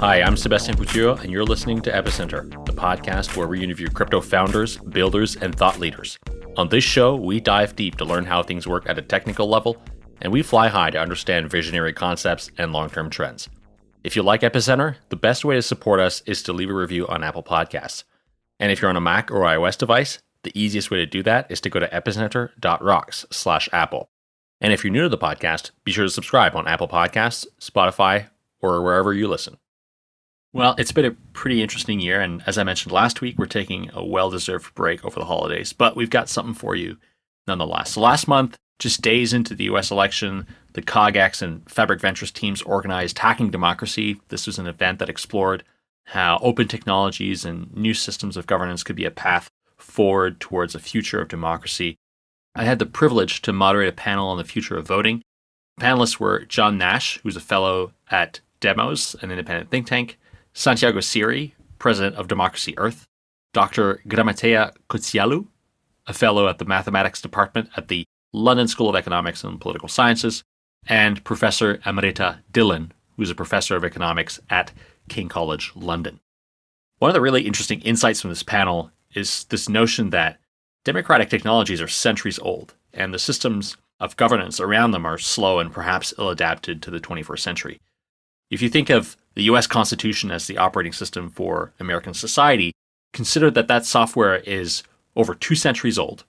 Hi, I'm Sebastien Couture, and you're listening to Epicenter, the podcast where we interview crypto founders, builders, and thought leaders. On this show, we dive deep to learn how things work at a technical level, and we fly high to understand visionary concepts and long term trends. If you like Epicenter, the best way to support us is to leave a review on Apple Podcasts. And if you're on a Mac or iOS device, the easiest way to do that is to go to epicenter.rocks slash Apple. And if you're new to the podcast, be sure to subscribe on Apple Podcasts, Spotify, or wherever you listen. Well, it's been a pretty interesting year, and as I mentioned last week, we're taking a well deserved break over the holidays, but we've got something for you nonetheless. So last month, just days into the US election, the CogX and Fabric Ventures teams organized Hacking Democracy. This was an event that explored how open technologies and new systems of governance could be a path forward towards a future of democracy. I had the privilege to moderate a panel on the future of voting. Panelists were John Nash, who's a fellow at Demos, an independent think tank, Santiago Siri, president of Democracy Earth, Dr. Grammateia Kotsialou, a fellow at the mathematics department at the London School of Economics and Political Sciences, and Professor Amrita Dhillon, who's a professor of economics at King College London. One of the really interesting insights from this panel is this notion that democratic technologies are centuries old, and the systems of governance around them are slow and perhaps ill adapted to the 21st century. If you think of the US Constitution as the operating system for American society, consider that that software is over two centuries old.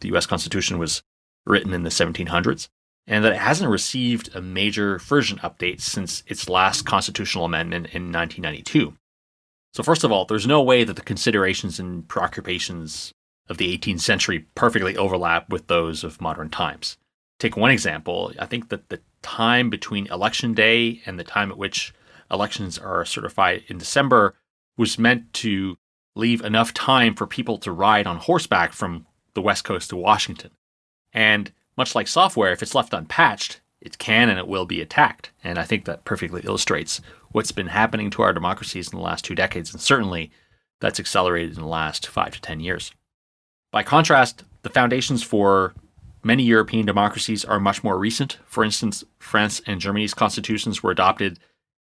The US Constitution was written in the 1700s, and that it hasn't received a major version update since its last constitutional amendment in 1992. So, first of all, there's no way that the considerations and preoccupations of the 18th century perfectly overlap with those of modern times. Take one example. I think that the time between election day and the time at which elections are certified in December was meant to leave enough time for people to ride on horseback from the West Coast to Washington. And much like software, if it's left unpatched, it can and it will be attacked. And I think that perfectly illustrates what's been happening to our democracies in the last two decades. And certainly that's accelerated in the last five to 10 years. By contrast, the foundations for many European democracies are much more recent. For instance, France and Germany's constitutions were adopted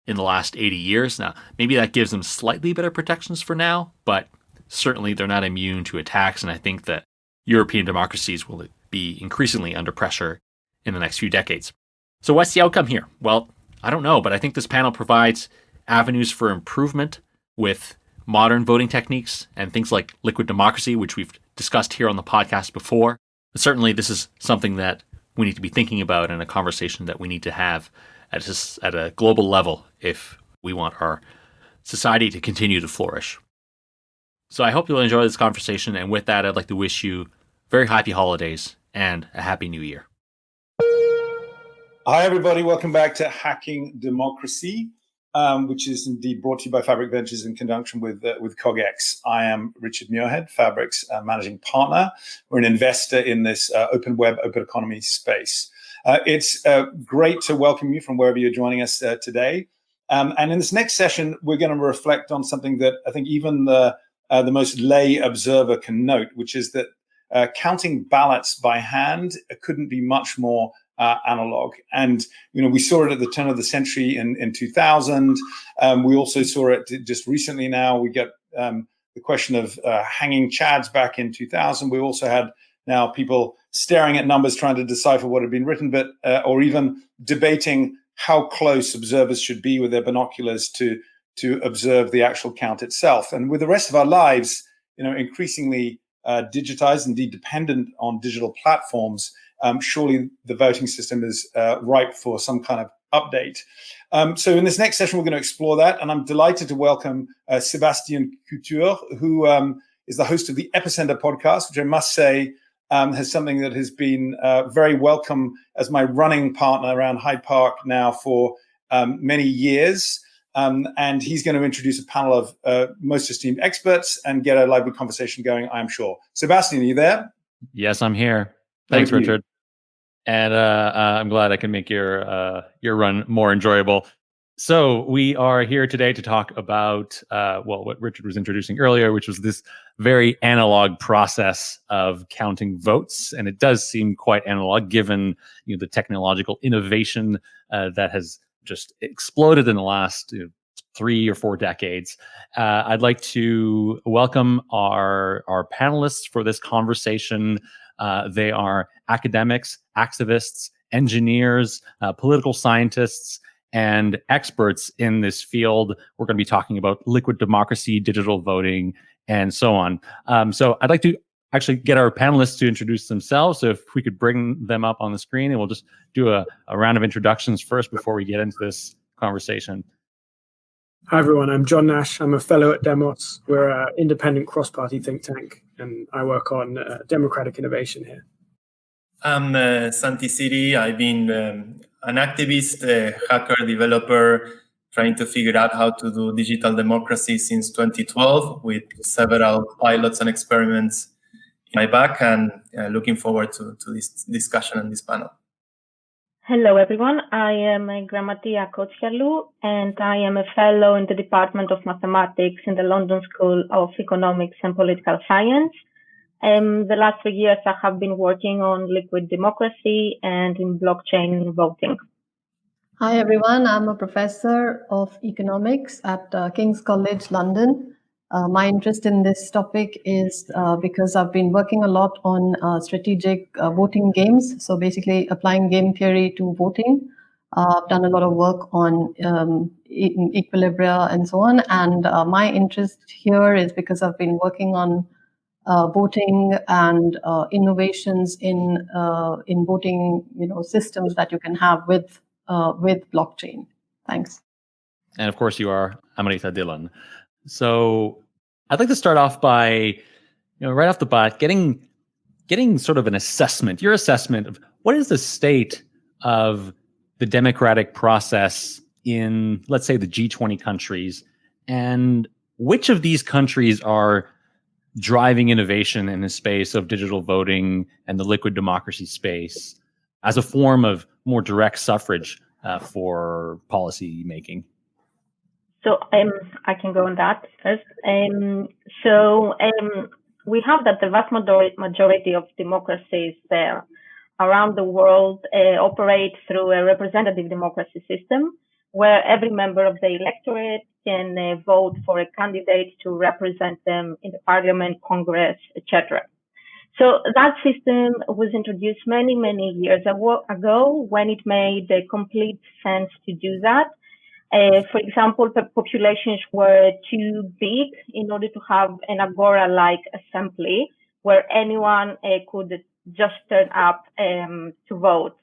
in the last 80 years. Now, maybe that gives them slightly better protections for now, but certainly they're not immune to attacks. And I think that European democracies will be increasingly under pressure in the next few decades. So, what's the outcome here? Well, I don't know, but I think this panel provides avenues for improvement with modern voting techniques and things like liquid democracy, which we've discussed here on the podcast before. Certainly, this is something that we need to be thinking about and a conversation that we need to have at a, at a global level if we want our society to continue to flourish. So I hope you'll enjoy this conversation. And with that, I'd like to wish you very happy holidays and a happy new year. Hi, everybody. Welcome back to Hacking Democracy, um, which is indeed brought to you by Fabric Ventures in conjunction with, uh, with CogX. I am Richard Muirhead, Fabric's uh, managing partner. We're an investor in this uh, open web, open economy space. Uh, it's uh, great to welcome you from wherever you're joining us uh, today. Um, and in this next session, we're going to reflect on something that I think even the, the most lay observer can note, which is that uh, counting ballots by hand couldn't be much more uh, analog. And you know, we saw it at the turn of the century in, in 2000. Um, we also saw it just recently. Now we get um, the question of hanging chads back in 2000. We also had now people staring at numbers trying to decipher what had been written, but uh, or even debating how close observers should be with their binoculars to to observe the actual count itself. And with the rest of our lives, you know, increasingly uh, digitized, indeed dependent on digital platforms, um, surely the voting system is uh, ripe for some kind of update. Um, so in this next session, we're going to explore that, and I'm delighted to welcome uh, Couture, who um, is the host of the Epicenter podcast, which I must say um, has something that has been uh, very welcome as my running partner around Hyde Park now for um, many years. Um, and he's going to introduce a panel of uh, most esteemed experts and get a lively conversation going, I'm sure. Sebastien, are you there? Yes, I'm here. Thanks, Thank Richard. And uh, uh, I'm glad I can make your uh, your run more enjoyable. So we are here today to talk about uh, well, what Richard was introducing earlier, which was this very analog process of counting votes, and it does seem quite analog given you know the technological innovation uh, that has just exploded in the last you know, three or four decades. Uh, I'd like to welcome our our panelists for this conversation. Uh, they are academics, activists, engineers, uh, political scientists, and experts in this field. We're going to be talking about liquid democracy, digital voting, and so on. Um, so I'd like to actually get our panelists to introduce themselves. So if we could bring them up on the screen, and we'll just do a, a round of introductions first before we get into this conversation. Hi, everyone. I'm John Nash. I'm a fellow at Demos. We're an independent cross party think tank, and I work on uh, democratic innovation here. I'm uh, Santi Siri. I've been um, an activist, a hacker, developer, trying to figure out how to do digital democracy since 2012 with several pilots and experiments in my back and uh, looking forward to, to this discussion and this panel. Hello, everyone. I am Grammateia Kotsialou, and I am a fellow in the Department of Mathematics in the London School of Economics and Political Science. Um, the last three years, I have been working on liquid democracy and in blockchain voting. Hi, everyone. I'm a professor of economics at uh, King's College London. Uh, my interest in this topic is uh, because I've been working a lot on uh, strategic uh, voting games. So basically applying game theory to voting. Uh, I've done a lot of work on um, equilibria and so on. And my interest here is because I've been working on uh, voting and uh, innovations in uh, in voting you know systems that you can have with uh, with blockchain. Thanks. And of course, you are Amrita Dhillon. So I'd like to start off by you know right off the bat getting getting sort of an assessment, your assessment of what is the state of the democratic process in let's say the G20 countries and which of these countries are driving innovation in the space of digital voting and the liquid democracy space as a form of more direct suffrage uh, for policy making? So um, I can go on that first. Um, so um, we have that the vast majority of democracies around the world uh, operate through a representative democracy system where every member of the electorate can uh, vote for a candidate to represent them in the parliament, congress, etc. So that system was introduced many, many years ago when it made complete sense to do that. Uh, for example, the populations were too big in order to have an agora-like assembly where anyone uh, could just turn up um, to vote.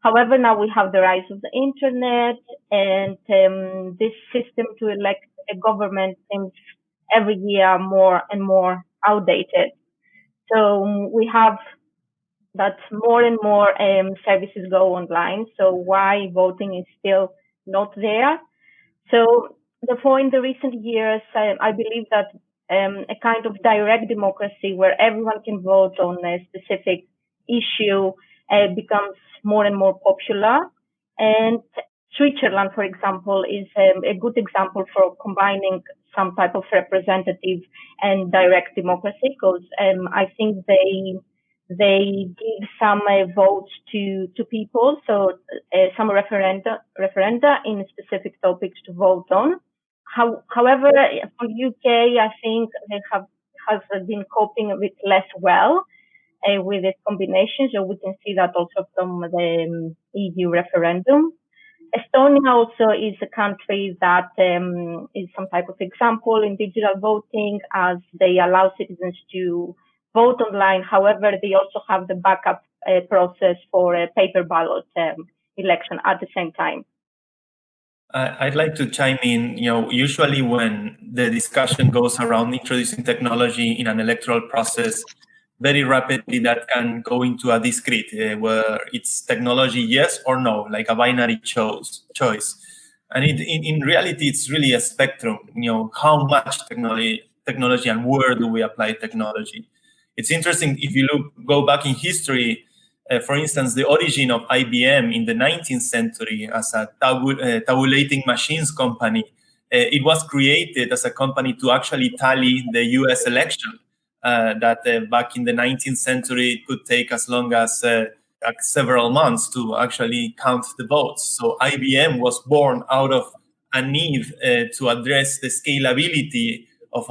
However, now we have the rise of the internet and um, this system to elect a government seems every year more and more outdated. So um, we have that more and more um, services go online. So why voting is still not there? So therefore, in the recent years, I, I believe that um, a kind of direct democracy where everyone can vote on a specific issue uh, becomes more and more popular. And Switzerland, for example, is um, a good example for combining some type of representative and direct democracy because um, I think they they give some uh, votes to to people, so uh, some referenda referenda in specific topics to vote on. How, however, for UK, I think they have has been coping bit less well uh, with this combination. So we can see that also from the um, EU referendum. Estonia also is a country that um, is some type of example in digital voting as they allow citizens to vote online. However, they also have the backup uh, process for a paper ballot um, election at the same time. I'd like to chime in. You know, usually when the discussion goes around introducing technology in an electoral process, very rapidly that can go into a discrete uh, where it's technology yes or no like a binary choice choice and it, in, in reality it's really a spectrum you know how much technology technology and where do we apply technology it's interesting if you look go back in history Uh, for instance, the origin of IBM in the 19th century as a uh, tabulating machines company, uh, it was created as a company to actually tally the US election. Uh, that uh, back in the 19th century it could take as long as several months to actually count the votes. So IBM was born out of a need to address the scalability of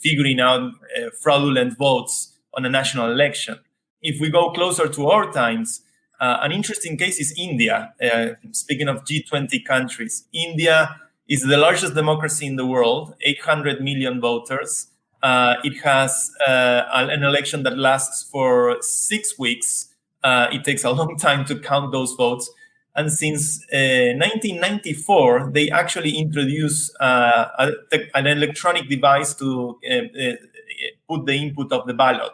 figuring out fraudulent votes on a national election if we go closer to our times, uh, an interesting case is India. Uh, speaking of G20 countries, India is the largest democracy in the world, 800 million voters. Uh, it has uh, an election that lasts for six weeks. Uh, it takes a long time to count those votes. And since 1994, uh, they actually introduced a, an electronic device to put the input of the ballot.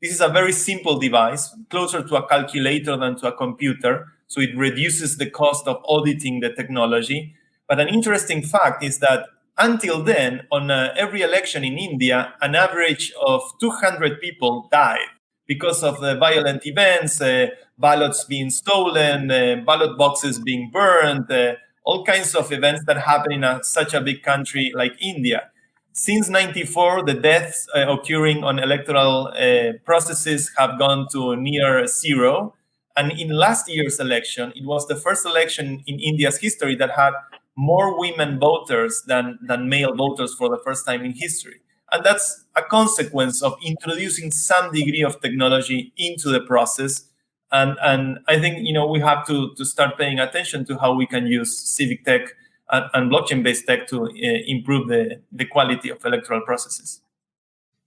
This is a very simple device, closer to a calculator than to a computer. So it reduces the cost of auditing the technology. But an interesting fact is that until then, on uh, every election in India, an average of 200 people died because of the violent events, uh, ballots being stolen, uh, ballot boxes being burned, uh, all kinds of events that happen in a, such a big country like India. Since 94, the deaths uh, occurring on electoral uh, processes have gone to near zero. And in last year's election, it was the first election in India's history that had more women voters than, than male voters for the first time in history. And that's a consequence of introducing some degree of technology into the process. And, and I think you know we have to, to start paying attention to how we can use civic tech and, and blockchain-based tech to uh, improve the, the quality of electoral processes.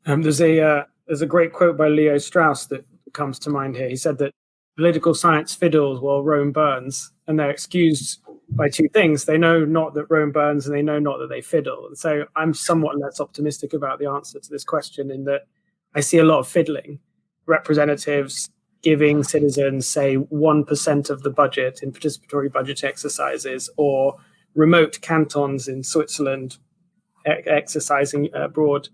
Um, there's a uh, there's a great quote by Leo Strauss that comes to mind here. He said that political science fiddles while Rome burns, and they're excused by two things. They know not that Rome burns, and they know not that they fiddle. And so I'm somewhat less optimistic about the answer to this question in that I see a lot of fiddling. Representatives giving citizens, say, 1% of the budget in participatory budget exercises, or remote cantons in Switzerland exercising broad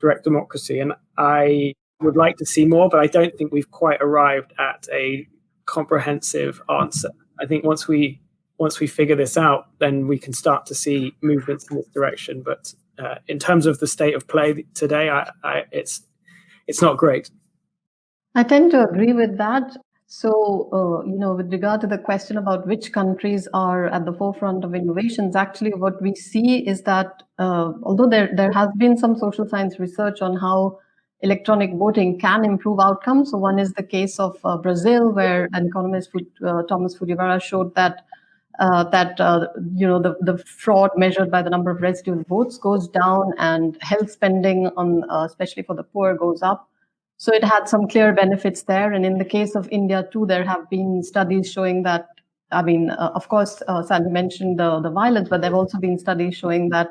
direct democracy. And I would like to see more, but I don't think we've quite arrived at a comprehensive answer. I think once we once we figure this out, then we can start to see movements in this direction. But uh, in terms of the state of play today, I, I, it's it's not great. I tend to agree with that. So, uh, you know, with regard to the question about which countries are at the forefront of innovations, actually what we see is that uh, although there, there has been some social science research on how electronic voting can improve outcomes. So one is the case of uh, Brazil, where an economist, uh, Thomas Fujiwara, showed that uh, that uh, you know the, the fraud measured by the number of residual votes goes down and health spending on especially for the poor goes up. So it had some clear benefits there. And in the case of India too, there have been studies showing that, I mean, uh, of course, uh, Santi mentioned the, the violence, but there have also been studies showing that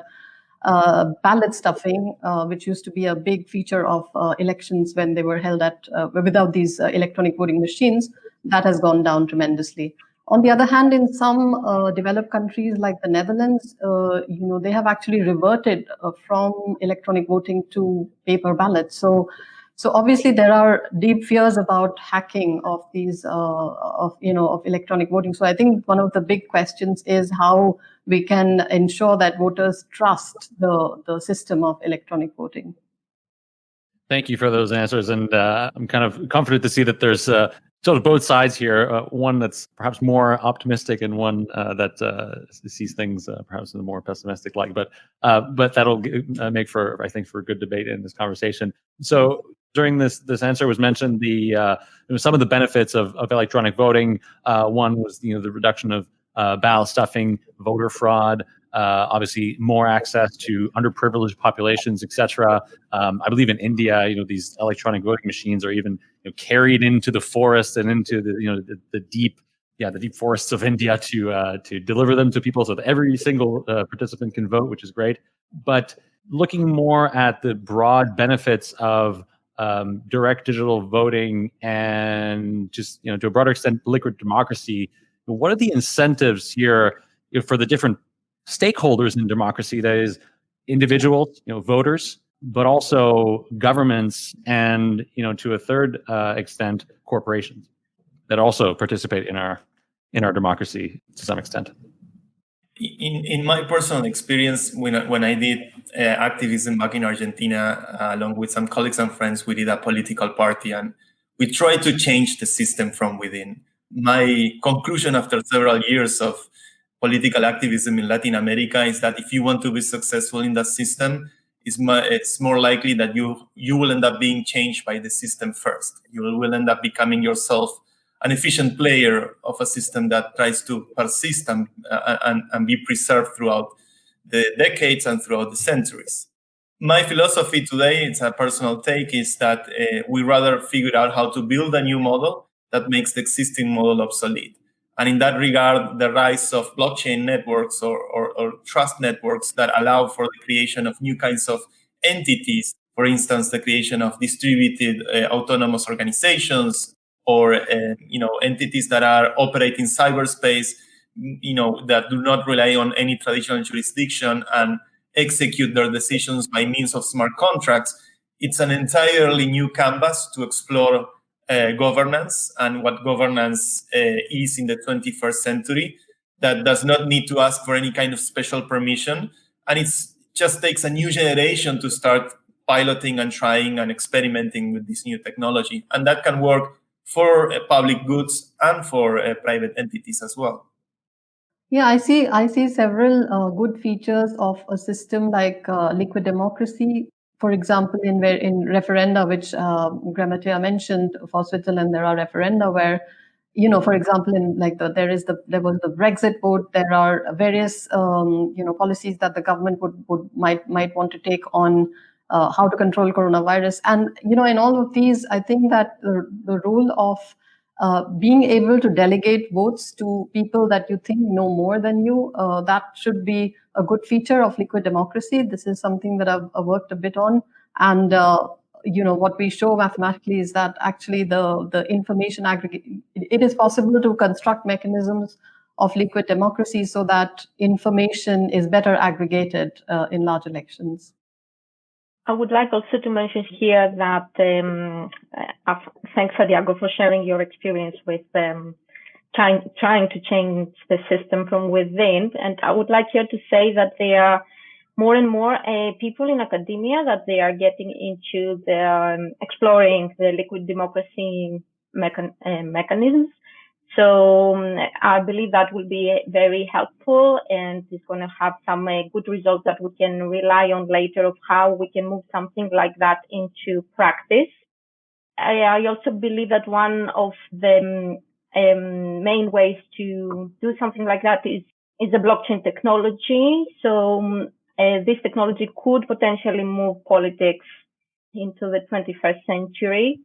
uh, ballot stuffing, uh, which used to be a big feature of uh, elections when they were held at uh, without these electronic voting machines, that has gone down tremendously. On the other hand, in some developed countries like the Netherlands, you know, they have actually reverted from electronic voting to paper ballots. So so obviously there are deep fears about hacking of these, uh, of you know, of electronic voting. So I think one of the big questions is how we can ensure that voters trust the the system of electronic voting. Thank you for those answers, and uh, I'm kind of comforted to see that there's uh, sort of both sides here. Uh, one that's perhaps more optimistic, and one uh, that uh, sees things uh, perhaps in a more pessimistic light. But uh, but that'll uh, make for I think for a good debate in this conversation. So during this this answer was mentioned the some of the benefits of, of electronic voting. One was you know the reduction of ballot stuffing, voter fraud, uh, obviously more access to underprivileged populations, etc. Um, I believe in India, you know these electronic voting machines are even you know, carried into the forest and into the you know the, the deep yeah the deep forests of India to uh, to deliver them to people so that every single uh, participant can vote, which is great. But looking more at the broad benefits of um, direct digital voting and just you know to a broader extent liquid democracy what are the incentives here for the different stakeholders in democracy that is individuals you know voters but also governments and you know to a third uh, extent corporations that also participate in our in our democracy to some extent. In in my personal experience, when I, when I did uh, activism back in Argentina, uh, along with some colleagues and friends, we did a political party and we tried to change the system from within. My conclusion after several years of political activism in Latin America is that if you want to be successful in that system, it's, it's more likely that you you will end up being changed by the system first. You will end up becoming yourself an efficient player of a system that tries to persist and, uh, and, and be preserved throughout the decades and throughout the centuries. My philosophy today, it's a personal take, is that uh, we rather figure out how to build a new model that makes the existing model obsolete. And in that regard, the rise of blockchain networks or, or, or trust networks that allow for the creation of new kinds of entities, for instance, the creation of distributed uh, autonomous organizations, or uh, you know entities that are operating cyberspace you know that do not rely on any traditional jurisdiction and execute their decisions by means of smart contracts it's an entirely new canvas to explore governance and what governance uh, is in the 21st century that does not need to ask for any kind of special permission and it just takes a new generation to start piloting and trying and experimenting with this new technology and that can work for uh, public goods and for uh, private entities as well. Yeah, I see. I see several uh, good features of a system like uh, liquid democracy. For example, in in referenda, which uh, Grammateia mentioned for Switzerland, there are referenda where, you know, for example, in like the there is the there was the Brexit vote. There are various um, you know policies that the government would would might might want to take on uh, how to control coronavirus. And you know, in all of these, I think that the, the role of uh, being able to delegate votes to people that you think know more than you, uh, that should be a good feature of liquid democracy. This is something that I've, I've worked a bit on. And uh, you know what we show mathematically is that actually the the information aggregate it is possible to construct mechanisms of liquid democracy so that information is better aggregated uh, in large elections. I would like also to mention here that um, uh, thanks, Santiago, for sharing your experience with um, trying trying to change the system from within. And I would like here to say that there are more and more uh, people in academia that they are getting into the um, exploring the liquid democracy mechan- uh, mechanisms so um, I believe that will be very helpful and it's going to have some uh, good results that we can rely on later of how we can move something like that into practice. I, I also believe that one of the um, main ways to do something like that is is the blockchain technology. So um, uh, this technology could potentially move politics into the 21st century.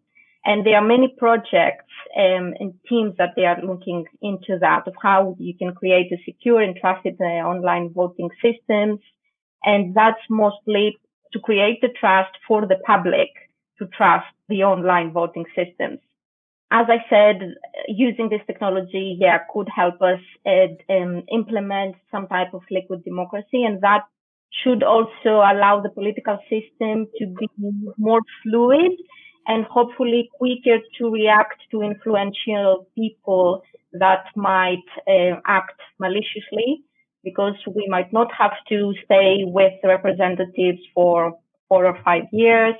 And there are many projects um, and teams that they are looking into that of how you can create a secure and trusted uh, online voting systems. And that's mostly to create the trust for the public to trust the online voting systems. As I said, using this technology, yeah, could help us um, implement some type of liquid democracy, and that should also allow the political system to be more fluid and hopefully quicker to react to influential people that might uh, act maliciously because we might not have to stay with representatives for four or five years.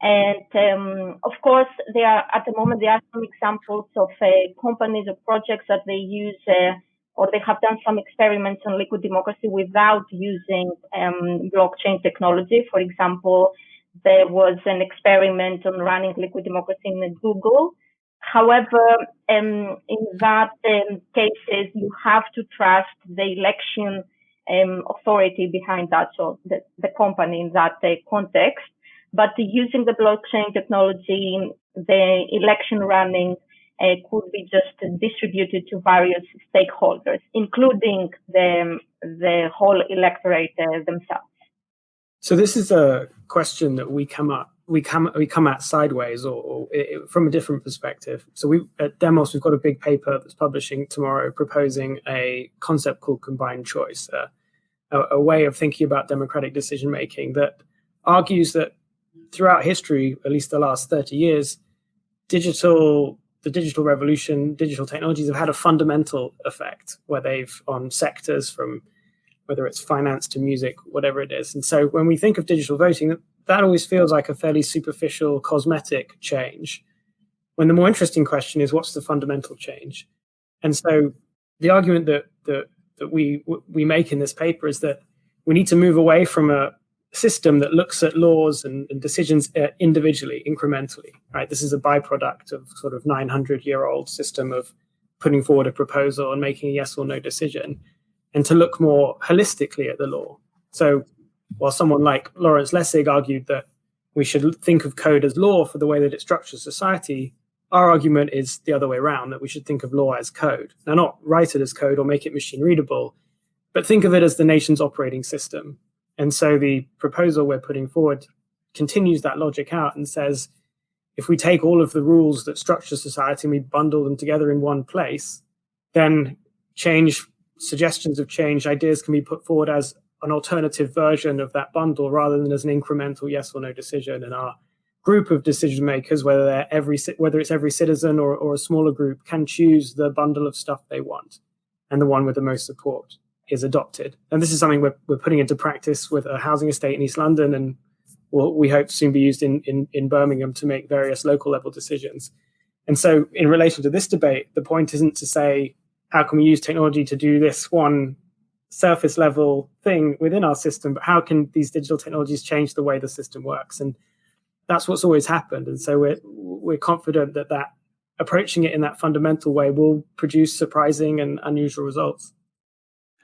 And um, of course, there are at the moment there are some examples of uh, companies or projects that they use uh, or they have done some experiments on liquid democracy without using um, blockchain technology. For example, there was an experiment on running liquid democracy in Google. However, um, in that um, cases, you have to trust the election um, authority behind that, so the, the company in that uh, context. But using the blockchain technology, the election running uh, could be just distributed to various stakeholders, including the, the whole electorate uh, themselves. So this is a question that we come up we come we come at sideways or, or it, from a different perspective. So we at Demos we've got a big paper that's publishing tomorrow proposing a concept called combined choice, uh, a, a way of thinking about democratic decision making that argues that throughout history, at least the last 30 years, digital the digital revolution, digital technologies have had a fundamental effect where they've on sectors from whether it's finance to music, whatever it is. And so when we think of digital voting, that always feels like a fairly superficial cosmetic change. When the more interesting question is what's the fundamental change? And so the argument that that that we we make in this paper is that we need to move away from a system that looks at laws and, and decisions uh, individually, incrementally. Right, this is a byproduct of sort of 900 year old system of putting forward a proposal and making a yes or no decision, and to look more holistically at the law. So, while someone like Lawrence Lessig argued that we should think of code as law for the way that it structures society, our argument is the other way around that we should think of law as code. Now, not write it as code or make it machine readable, but think of it as the nation's operating system. And so the proposal we're putting forward continues that logic out and says if we take all of the rules that structure society and we bundle them together in one place, then change, suggestions of change, ideas can be put forward as an alternative version of that bundle rather than as an incremental yes or no decision. And our group of decision makers, whether they're every whether it's every citizen or, or a smaller group, can choose the bundle of stuff they want, and the one with the most support is adopted. And this is something we're, we're putting into practice with a housing estate in East London, and will we hope soon be used in, in in Birmingham to make various local level decisions. And so, in relation to this debate, the point isn't to say how can we use technology to do this one surface level thing within our system, but how can these digital technologies change the way the system works? And that's what's always happened. And so we're we're confident that that approaching it in that fundamental way will produce surprising and unusual results.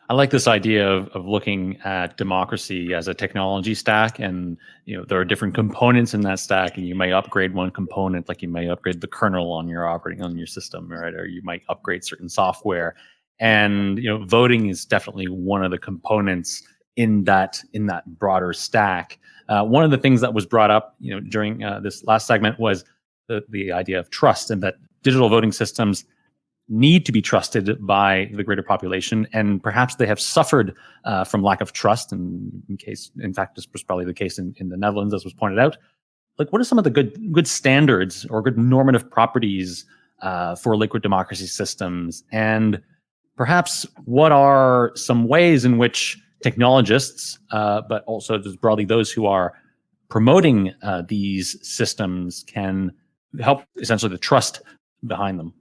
I like this idea of, of looking at democracy as a technology stack, and you know there are different components in that stack, and you may upgrade one component, like you may upgrade the kernel on your operating on your system, right? Or you might upgrade certain software, and you know voting is definitely one of the components in that in that broader stack. Uh, one of the things that was brought up, you know, during uh, this last segment was the, the idea of trust and that digital voting systems need to be trusted by the greater population, and perhaps they have suffered uh, from lack of trust. And in case, in fact, this was probably the case in, in the Netherlands, as was pointed out. Like, what are some of the good good standards or good normative properties uh, for liquid democracy systems, and perhaps what are some ways in which technologists, uh, but also just broadly those who are promoting uh, these systems can help essentially the trust behind them.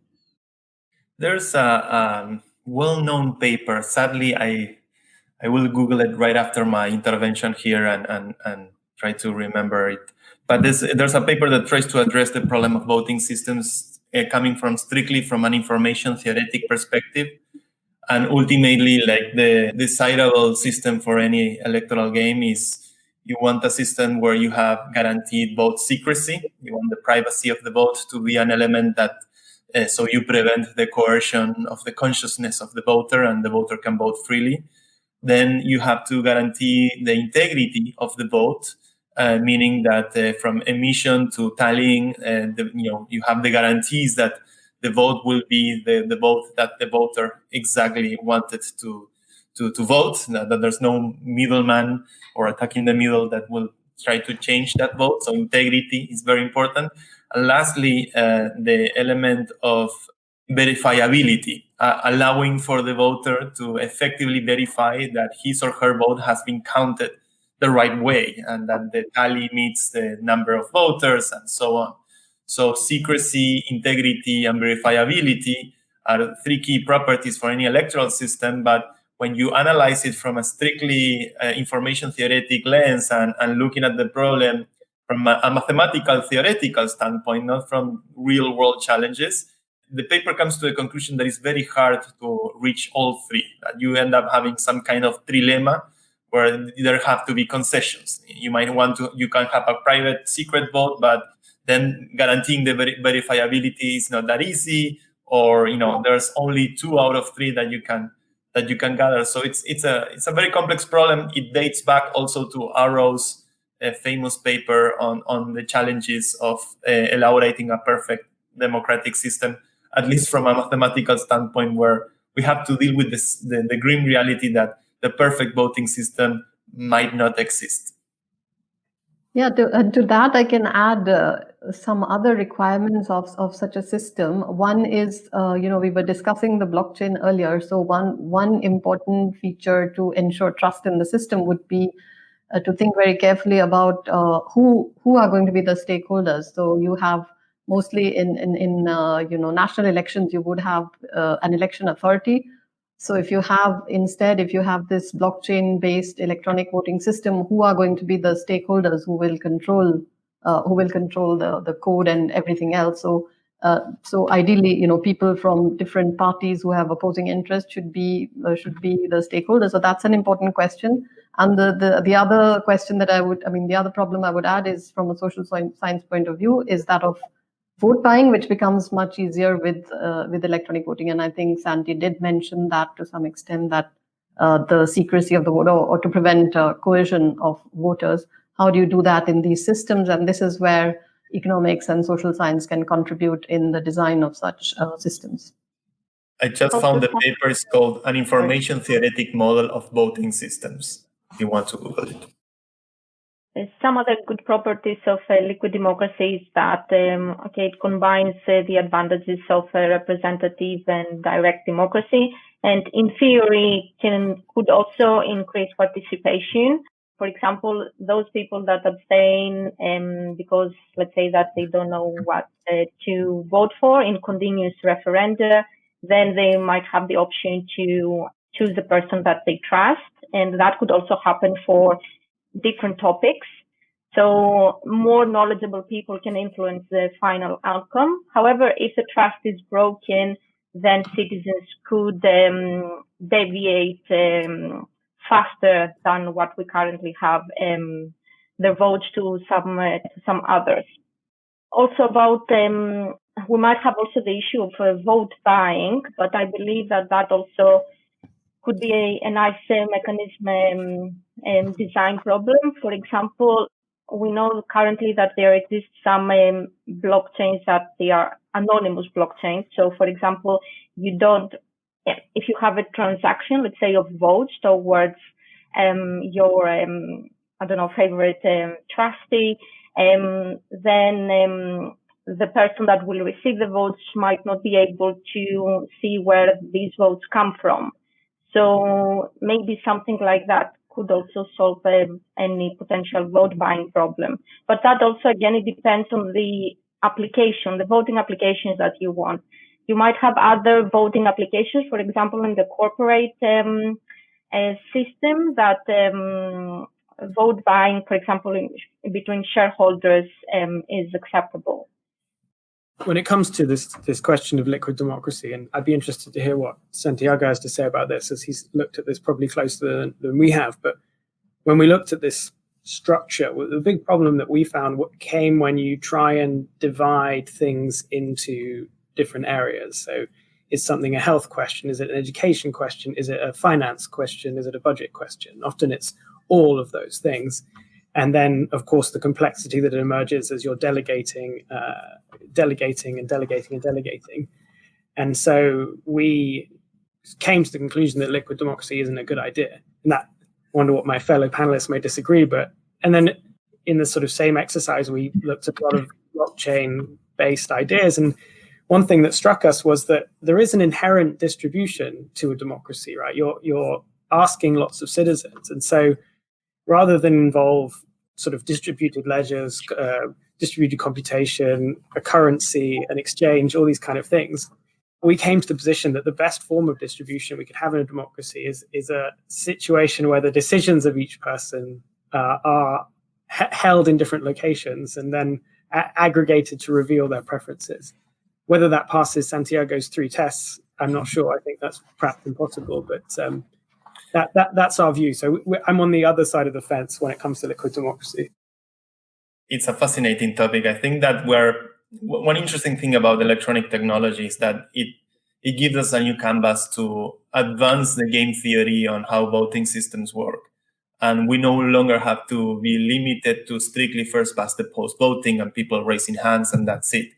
There's a um, well-known paper. Sadly, I I will Google it right after my intervention here and and, and try to remember it. But there's there's a paper that tries to address the problem of voting systems uh, coming from strictly from an information theoretic perspective and ultimately like the desirable system for any electoral game is you want a system where you have guaranteed vote secrecy you want the privacy of the vote to be an element that uh, so you prevent the coercion of the consciousness of the voter and the voter can vote freely then you have to guarantee the integrity of the vote uh, meaning that uh, from emission to tallying uh, the, you know you have the guarantees that the vote will be the, the vote that the voter exactly wanted to to, to vote, that, that there's no middleman or attack in the middle that will try to change that vote. So integrity is very important. And lastly, uh, the element of verifiability, uh, allowing for the voter to effectively verify that his or her vote has been counted the right way and that the tally meets the number of voters and so on. So secrecy, integrity, and verifiability are three key properties for any electoral system. But when you analyze it from a strictly uh, information theoretic lens and, and looking at the problem from a, a, mathematical theoretical standpoint, not from real world challenges, the paper comes to a conclusion that it's very hard to reach all three. That you end up having some kind of trilemma where there have to be concessions. You might want to, you can have a private secret vote, but then guaranteeing the ver- verifiability is not that easy or you know there's only two out of three that you can that you can gather so it's it's a it's a very complex problem it dates back also to arrow's uh, famous paper on on the challenges of uh, elaborating a perfect democratic system at least from a mathematical standpoint where we have to deal with this the, the grim reality that the perfect voting system might not exist Yeah, to, uh, to that I can add uh, some other requirements of, of such a system. One is, uh, you know, we were discussing the blockchain earlier. So one one important feature to ensure trust in the system would be uh, to think very carefully about uh, who who are going to be the stakeholders. So you have mostly in in, in uh, you know national elections, you would have an election authority so if you have instead, if you have this blockchain-based electronic voting system, who are going to be the stakeholders who will control uh, who will control the the code and everything else? So uh, so ideally, you know, people from different parties who have opposing interests should be uh, should be the stakeholders. So that's an important question. And the, the the other question that I would, I mean, the other problem I would add is from a social science point of view is that of vote buying, which becomes much easier with uh, with electronic voting. And I think Santi did mention that to some extent that uh, the secrecy of the vote or, or to prevent uh, coercion of voters. How do you do that in these systems? And this is where economics and social science can contribute in the design of such uh, systems. I just found the paper is called An Information Theoretic Model of Voting Systems. You want to Google it. Some other good properties of uh, liquid democracy is that um, okay, it combines uh, the advantages of uh, representative and direct democracy, and in theory can could also increase participation. For example, those people that abstain um, because let's say that they don't know what uh, to vote for in continuous referenda, then they might have the option to choose the person that they trust, and that could also happen for different topics. So more knowledgeable people can influence the final outcome. However, if the trust is broken, then citizens could um, deviate um, faster than what we currently have um, their votes to some uh, to some others. Also about um, we might have also the issue of uh, vote buying, but I believe that that also could be a, a nice uh, mechanism um, um, design problem. For example, we know currently that there exist some um, blockchains that they are anonymous blockchains. So, for example, you don't, if you have a transaction, let's say of votes towards um, your, um, I don't know, favorite um, trustee, then the person that will receive the votes might not be able to see where these votes come from. So maybe something like that could also solve um, any potential vote buying problem. But that also, again, it depends on the application, the voting applications that you want. You might have other voting applications, for example, in the corporate um, uh, system that um, vote buying, for example, in, between shareholders um, is acceptable when it comes to this this question of liquid democracy, and I'd be interested to hear what Santiago has to say about this, as he's looked at this probably closer than, than we have. But when we looked at this structure, the big problem that we found came when you try and divide things into different areas. So, is something a health question? Is it an education question? Is it a finance question? Is it a budget question? Often it's all of those things. And then, of course, the complexity that emerges as you're delegating, uh, delegating and delegating and delegating. And so we came to the conclusion that liquid democracy isn't a good idea. And that I wonder what my fellow panelists may disagree, but and then in the sort of same exercise, we looked at a lot of blockchain based ideas. And one thing that struck us was that there is an inherent distribution to a democracy, right? You're you're asking lots of citizens. And so rather than involve sort of distributed ledgers, uh, distributed computation, a currency, an exchange, all these kind of things, we came to the position that the best form of distribution we could have in a democracy is is a situation where the decisions of each person uh, are held in different locations and then aggregated to reveal their preferences. Whether that passes Santiago's three tests, I'm not sure. I think that's perhaps impossible, but um, that, that that's our view. So I'm on the other side of the fence when it comes to liquid democracy. It's a fascinating topic. I think that we're one interesting thing about electronic technology is that it it gives us a new canvas to advance the game theory on how voting systems work. And we no longer have to be limited to strictly first past the post voting and people raising hands and that's it.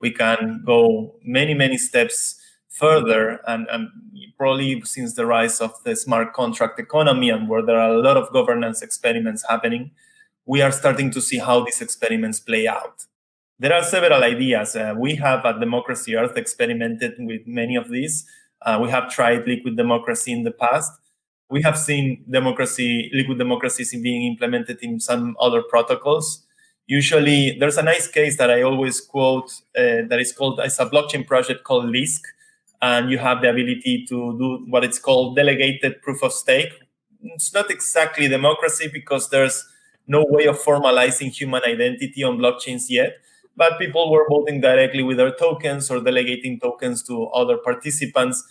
We can go many, many steps further and, and probably since the rise of the smart contract economy and where there are a lot of governance experiments happening, we are starting to see how these experiments play out. There are several ideas. Uh, we have at Democracy Earth experimented with many of these. Uh, we have tried liquid democracy in the past. We have seen democracy, liquid democracies being implemented in some other protocols. Usually, there's a nice case that I always quote uh, that is called, it's a blockchain project called Lisk, and you have the ability to do what it's called delegated proof of stake. It's not exactly democracy because there's no way of formalizing human identity on blockchains yet, but people were voting directly with their tokens or delegating tokens to other participants.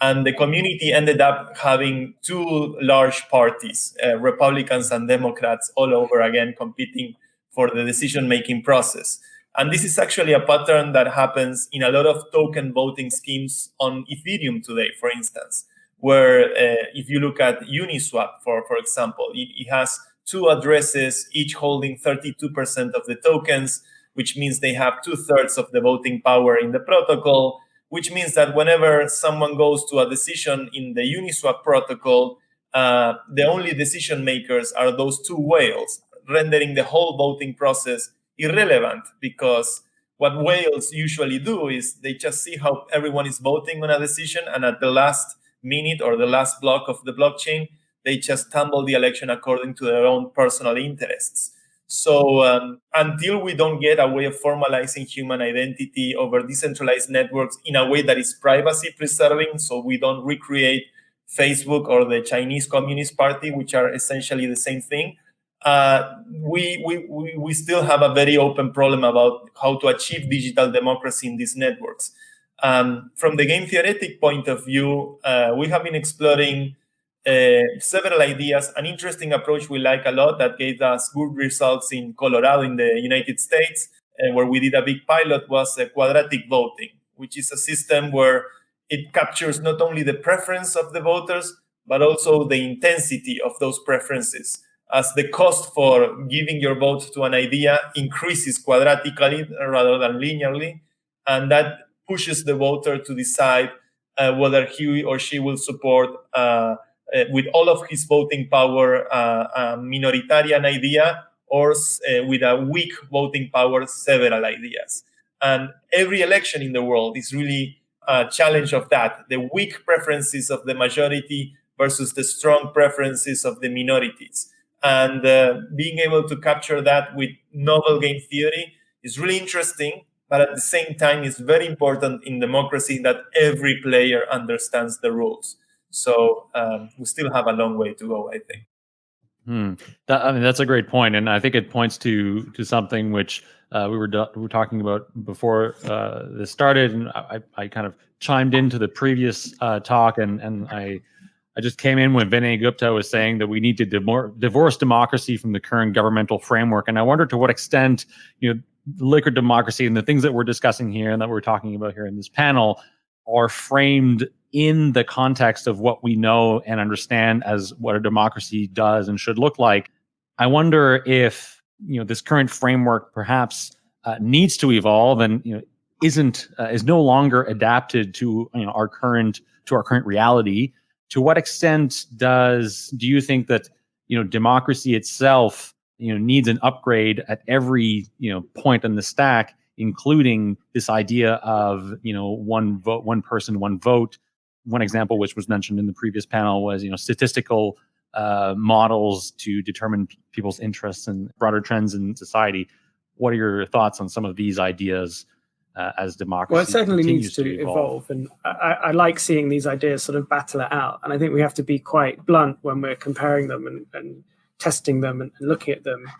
And the community ended up having two large parties, uh, Republicans and Democrats, all over again competing for the decision-making process. And this is actually a pattern that happens in a lot of token voting schemes on Ethereum today, for instance, where uh, if you look at Uniswap, for, for example, it, it has two addresses, each holding 32% of the tokens, which means they have two thirds of the voting power in the protocol, which means that whenever someone goes to a decision in the Uniswap protocol, uh, the only decision makers are those two whales, rendering the whole voting process irrelevant because what whales usually do is they just see how everyone is voting on a decision and at the last minute or the last block of the blockchain they just tumble the election according to their own personal interests. So um, until we don't get a way of formalizing human identity over decentralized networks in a way that is privacy preserving so we don't recreate facebook or the chinese communist party which are essentially the same thing uh, we, we, we still have a very open problem about how to achieve digital democracy in these networks. Um, from the game theoretic point of view, uh, we have been exploring uh, several ideas. An interesting approach we like a lot that gave us good results in Colorado in the United States, uh, where we did a big pilot, was quadratic voting, which is a system where it captures not only the preference of the voters, but also the intensity of those preferences as the cost for giving your vote to an idea increases quadratically rather than linearly, and that pushes the voter to decide uh, whether he or she will support, uh, uh, with all of his voting power, uh, a minoritarian idea or uh, with a weak voting power, several ideas. And every election in the world is really a challenge of that, the weak preferences of the majority versus the strong preferences of the minorities and uh, being able to capture that with novel game theory is really interesting but at the same time it's very important in democracy that every player understands the rules so um, we still have a long way to go i think hmm. that, i mean that's a great point and i think it points to to something which uh, we were we were talking about before uh, this started and I, I kind of chimed into the previous uh, talk and and i I just came in when Vinay Gupta was saying that we need to divorce democracy from the current governmental framework. And I wonder to what extent, you know, liquid democracy and the things that we're discussing here and that we're talking about here in this panel are framed in the context of what we know and understand as what a democracy does and should look like. I wonder if, you know, this current framework perhaps uh, needs to evolve and, you know, isn't uh, is no longer adapted to you know our current to our current reality to what extent does do you think that you know democracy itself you know needs an upgrade at every you know point in the stack including this idea of you know one vote one person one vote? One example which was mentioned in the previous panel was you know statistical uh, models to determine people's interests and broader trends in society. What are your thoughts on some of these ideas uh, as democracy. Well, it certainly needs to, to evolve. evolve, and I, I, like seeing these ideas sort of battle it out. And I think we have to be quite blunt when we're comparing them and, and testing them and, and, looking at them.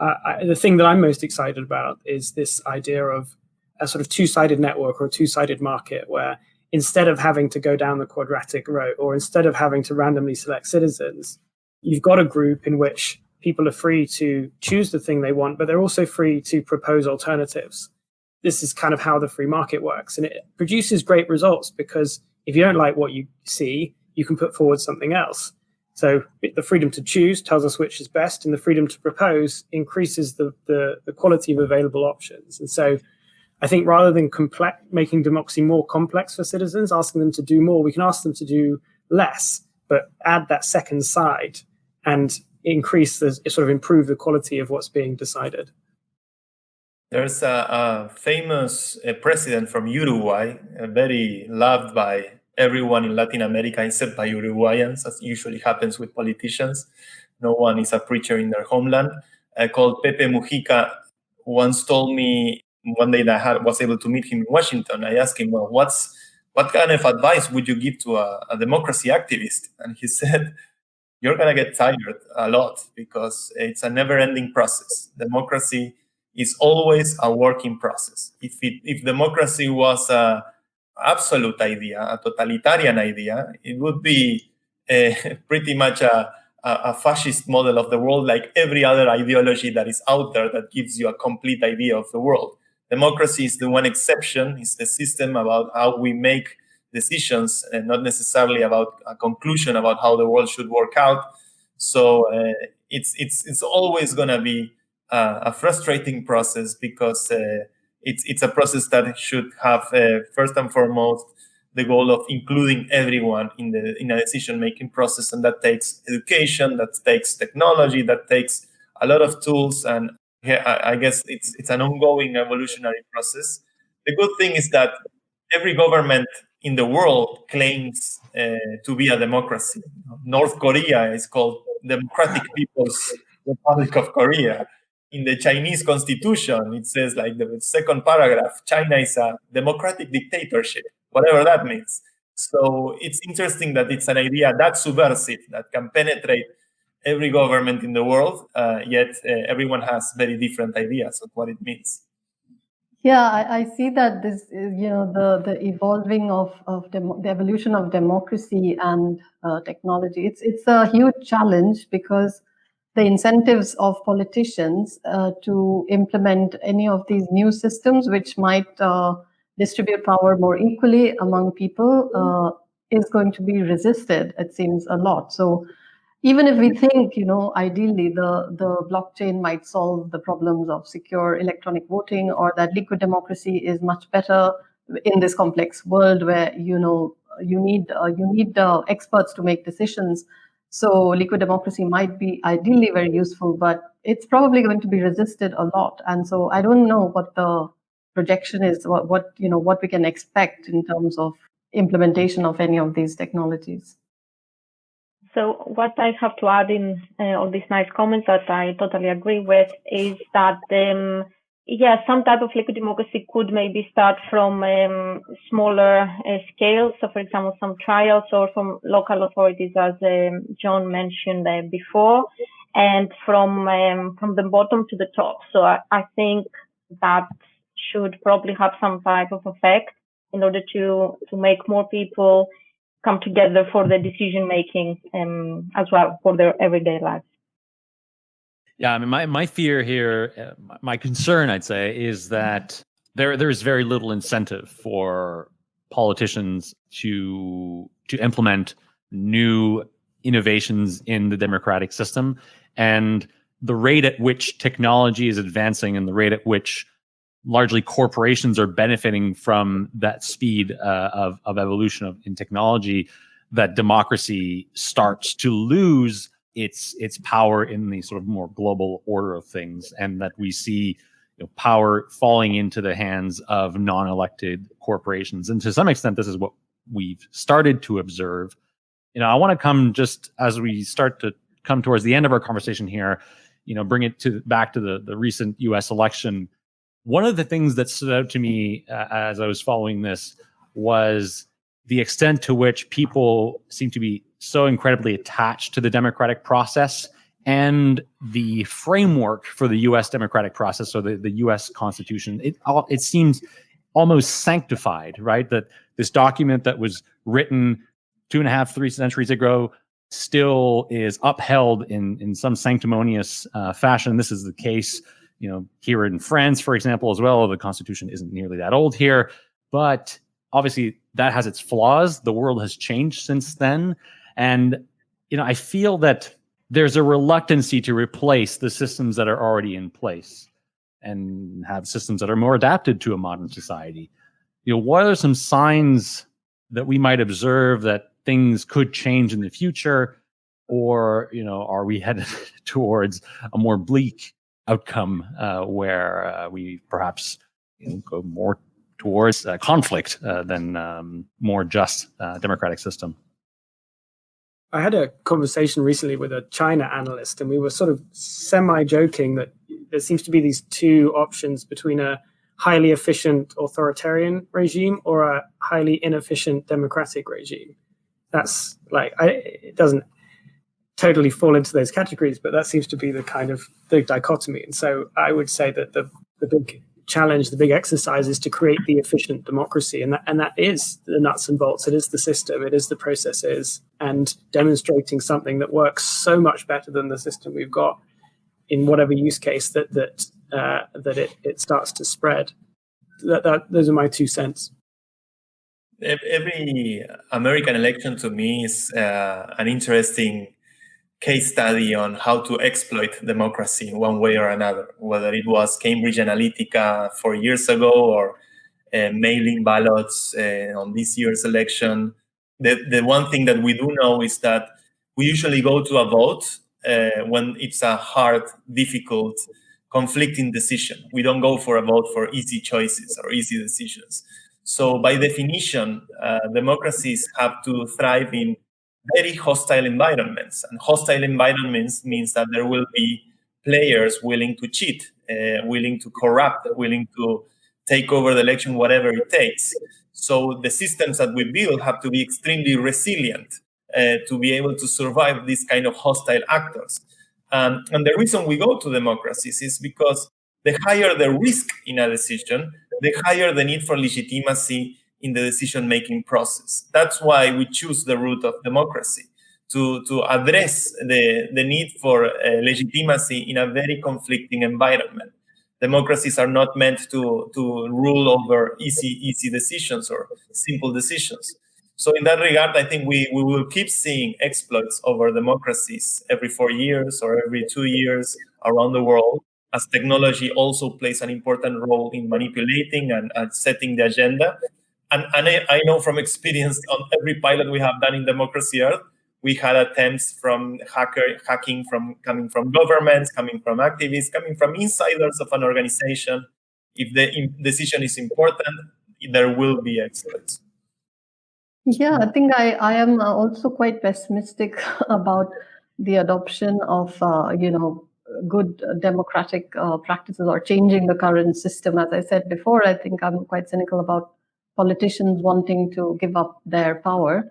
Uh, I, the thing that I'm most excited about is this idea of a sort of two-sided network or a two-sided market, where instead of having to go down the quadratic route, or instead of having to randomly select citizens, you've got a group in which people are free to choose the thing they want, but they're also free to propose alternatives this is kind of how the free market works. And it produces great results because if you don't like what you see, you can put forward something else. So the freedom to choose tells us which is best, and the freedom to propose increases the, the, the quality of available options. And so I think rather than complex, making democracy more complex for citizens, asking them to do more, we can ask them to do less, but add that second side. And increase the sort of improve the quality of what's being decided? There's a, a famous president from Uruguay, very loved by everyone in Latin America except by Uruguayans, as usually happens with politicians. No one is a preacher in their homeland. Uh, called Pepe Mujica once told me one day that I had, was able to meet him in Washington. I asked him, "Well, what's what kind of advice would you give to a, a democracy activist?" And he said, "You're gonna get tired a lot because it's a never-ending process. Democracy." Is always a working process. If it, if democracy was a absolute idea, a totalitarian idea, it would be uh, pretty much a, a, fascist model of the world, like every other ideology that is out there that gives you a complete idea of the world. Democracy is the one exception. It's the system about how we make decisions, and not necessarily about a conclusion about how the world should work out. So uh, it's it's it's always going to be uh, a frustrating process because uh, it's it's a process that should have uh, first and foremost the goal of including everyone in the in a decision making process, and that takes education, that takes technology, that takes a lot of tools, and I, guess it's it's an ongoing evolutionary process. The good thing is that every government in the world claims uh, to be a democracy. North Korea is called Democratic People's Republic of Korea in the Chinese constitution, it says like the second paragraph, China is a democratic dictatorship, whatever that means. So it's interesting that it's an idea that subversive, that can penetrate every government in the world, uh, yet uh, everyone has very different ideas of what it means. Yeah, I, I see that this is, you know, the, the evolving of, of the evolution of democracy and uh, technology. It's, it's a huge challenge because the incentives of politicians uh, to implement any of these new systems which might uh, distribute power more equally among people uh, is going to be resisted, it seems a lot. So even if we think, you know, ideally the, the blockchain might solve the problems of secure electronic voting or that liquid democracy is much better in this complex world where, you know, you need, uh, you need uh, experts to make decisions, so liquid democracy might be ideally very useful, but it's probably going to be resisted a lot. And so I don't know what the projection is, what, what you know, what we can expect in terms of implementation of any of these technologies. So what I have to add in uh, all these nice comments that I totally agree with is that um, yeah, some type of liquid democracy could maybe start from um, smaller uh, scale. So, for example, some trials or from local authorities, as um, John mentioned uh, before, and from um, from the bottom to the top. So, I, I, think that should probably have some type of effect in order to to make more people come together for the decision making um, as well for their everyday lives. Yeah, I mean, my, my fear here, uh, my concern, I'd say, is that there there's very little incentive for politicians to to implement new innovations in the democratic system, and the rate at which technology is advancing and the rate at which largely corporations are benefiting from that speed uh, of of evolution of in technology, that democracy starts to lose its its power in the sort of more global order of things, and that we see you know, power falling into the hands of non-elected corporations. And to some extent, this is what we've started to observe. You know, I want to come just as we start to come towards the end of our conversation here. You know, bring it to back to the the recent U.S. election. One of the things that stood out to me uh, as I was following this was the extent to which people seem to be so incredibly attached to the democratic process and the framework for the U.S. democratic process, so the, the U.S. Constitution. It it seems almost sanctified, right? That this document that was written two and a half, three centuries ago still is upheld in in some sanctimonious uh, fashion. This is the case, you know, here in France, for example, as well. The Constitution isn't nearly that old here, but obviously that has its flaws. The world has changed since then. And, you know, I feel that there's a reluctancy to replace the systems that are already in place and have systems that are more adapted to a modern society. You know, what are some signs that we might observe that things could change in the future? or you know, are we headed towards a more bleak outcome uh, where uh, we perhaps you know, go more towards uh, conflict uh, than um, more just uh, democratic system? I had a conversation recently with a China analyst, and we were sort of semi joking that there seems to be these two options between a highly efficient authoritarian regime or a highly inefficient democratic regime. That's like I, it doesn't totally fall into those categories, but that seems to be the kind of the dichotomy. And so I would say that the the big challenge, the big exercise is to create the efficient democracy. And that, and that is the nuts and bolts. It is the system. It is the processes and demonstrating something that works so much better than the system we've got in whatever use case that, that, uh, that it, it starts to spread. That, that, those are my two cents. Every American election to me is uh, an interesting case study on how to exploit democracy in one way or another, whether it was Cambridge Analytica four years ago or uh, mailing ballots uh, on this year's election. The, the one thing that we do know is that we usually go to a vote uh, when it's a hard, difficult, conflicting decision. We don't go for a vote for easy choices or easy decisions. So by definition, uh, democracies have to thrive in very hostile environments. And hostile environments means that there will be players willing to cheat, uh, willing to corrupt, willing to take over the election, whatever it takes. So the systems that we build have to be extremely resilient uh, to be able to survive these kind of hostile actors. Um, and the reason we go to democracies is because the higher the risk in a decision, the higher the need for legitimacy in the decision-making process. That's why we choose the route of democracy, to, to address the, the need for uh, legitimacy in a very conflicting environment. Democracies are not meant to, to rule over easy, easy decisions or simple decisions. So in that regard, I think we, we will keep seeing exploits over democracies every four years or every two years around the world as technology also plays an important role in manipulating and, and setting the agenda and, and I, I, know from experience on every pilot we have done in Democracy Earth, we had attempts from hacker hacking from coming from governments, coming from activists, coming from insiders of an organization. If the decision is important, there will be exploits. Yeah, I think I, I am also quite pessimistic about the adoption of uh, you know good democratic uh, practices or changing the current system. As I said before, I think I'm quite cynical about politicians wanting to give up their power.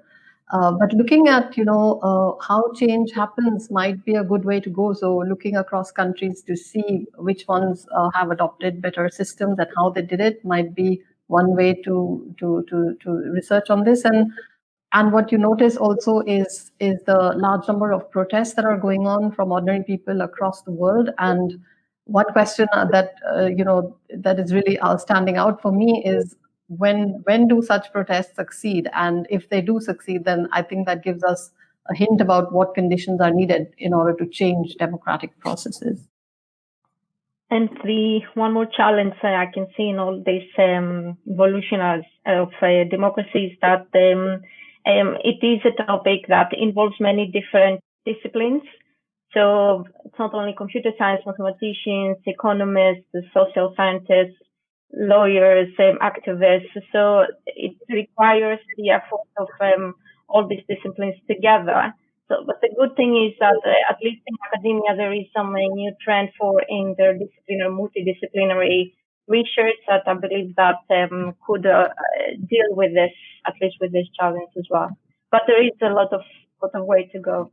Uh, but looking at you know uh, how change happens might be a good way to go. So looking across countries to see which ones uh, have adopted better systems and how they did it might be one way to to to to research on this. And and what you notice also is is the large number of protests that are going on from ordinary people across the world. And one question that uh, you know that is really standing out for me is when when do such protests succeed? And if they do succeed then i think that gives us a hint about what conditions are needed in order to change democratic processes. And the one more challenge i can see in all this um, evolution of uh, democracy is that um, um, it is a topic that involves many different disciplines. So it's not only computer science mathematicians economists social scientists lawyers, um, activists. So it requires the effort of um, all these disciplines together. So, but the good thing is that uh, at least in academia there is some uh, new trend for interdisciplinary, multidisciplinary research that I believe that um, could uh, deal with this, at least with this challenge as well. But there is a lot of lot of way to go.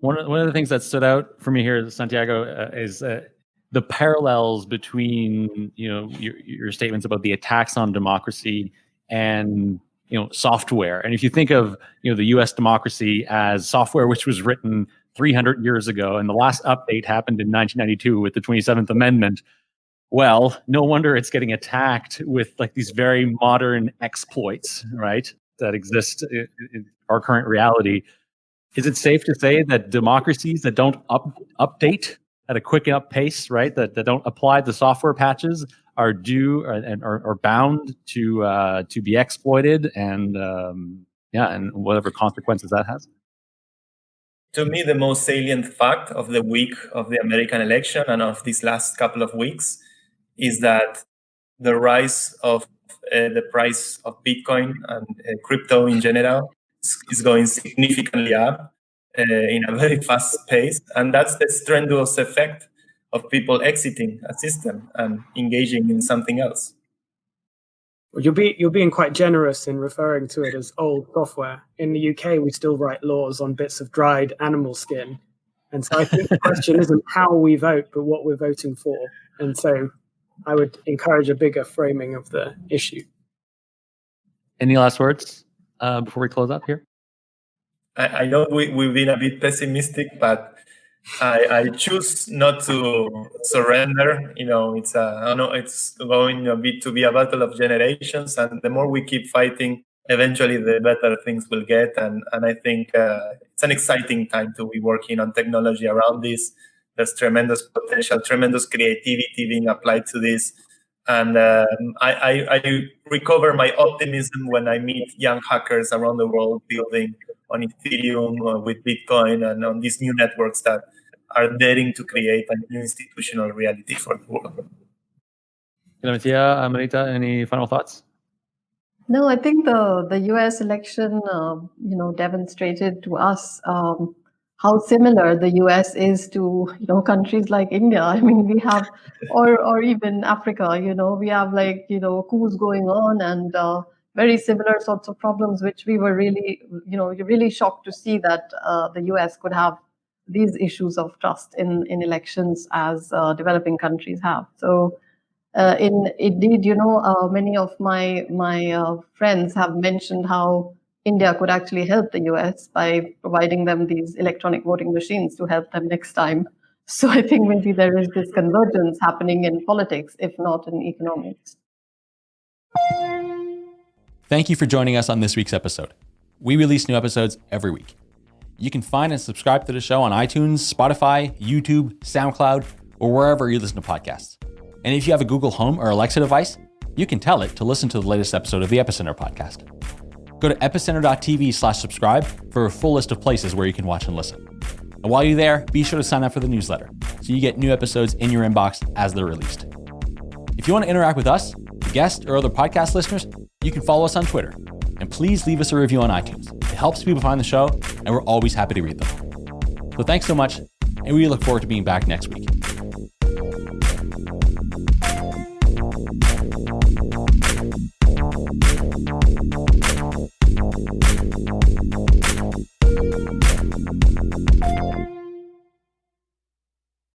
One of, one of the things that stood out for me here, Santiago, uh, is uh, the parallels between you know your, your statements about the attacks on democracy and you know software. And if you think of you know the us democracy as software which was written 300 years ago and the last update happened in 1992 with the 27th amendment well no wonder it's getting attacked with like these very modern exploits right that exist in our current reality. Is it safe to say that democracies that don't up, update at a quick up pace, right? That, that don't apply the software patches are due and are, are, bound to uh, to be exploited and um, yeah, and whatever consequences that has. to me, the most salient fact of the week of the American election and of these last couple of weeks is that the rise of uh, the price of Bitcoin and uh, crypto in general is going significantly up in a very fast pace. And that's the strenuous effect of people exiting a system and engaging in something else. Well, you're, be, you're being quite generous in referring to it as old software. In the UK, we still write laws on bits of dried animal skin. And so I think the question isn't how we vote, but what we're voting for. And so I would encourage a bigger framing of the issue. Any last words uh, before we close up here? I, I know we, we've been a bit pessimistic, but I, I choose not to surrender. You know, it's a, I know it's going a bit to be a battle of generations, and the more we keep fighting, eventually the better things will get. And and I think uh, it's an exciting time to be working on technology around this. There's tremendous potential, tremendous creativity being applied to this. And um, I, I, I recover my optimism when I meet young hackers around the world building on Ethereum uh, with Bitcoin and on these new networks that are daring to create a new institutional reality for the world. Matia, Amrita, any final thoughts? No, I think the the U.S. election, uh, you know, demonstrated to us um, how similar the U.S. is to you know countries like India. I mean, we have, or or even Africa. You know, we have like you know coups going on and uh, very similar sorts of problems, which we were really you know really shocked to see that uh, the U.S. could have these issues of trust in, in elections as uh, developing countries have. So uh, in indeed, you know, uh, many of my, my uh, friends have mentioned how India could actually help the US by providing them these electronic voting machines to help them next time. So I think maybe there is this convergence happening in politics, if not in economics. Thank you for joining us on this week's episode. We release new episodes every week. You can find and subscribe to the show on iTunes, Spotify, YouTube, SoundCloud, or wherever you listen to podcasts. And if you have a Google Home or Alexa device, you can tell it to listen to the latest episode of the Epicenter podcast. Go to epicenter.tv slash subscribe for a full list of places where you can watch and listen. And while you're there, be sure to sign up for the newsletter so you get new episodes in your inbox as they're released. If you want to interact with us, guests, or other podcast listeners, you can follow us on Twitter. And please leave us a review on iTunes It helps people find the show, and we're always happy to read them. So thanks so much, and we look forward to being back next week.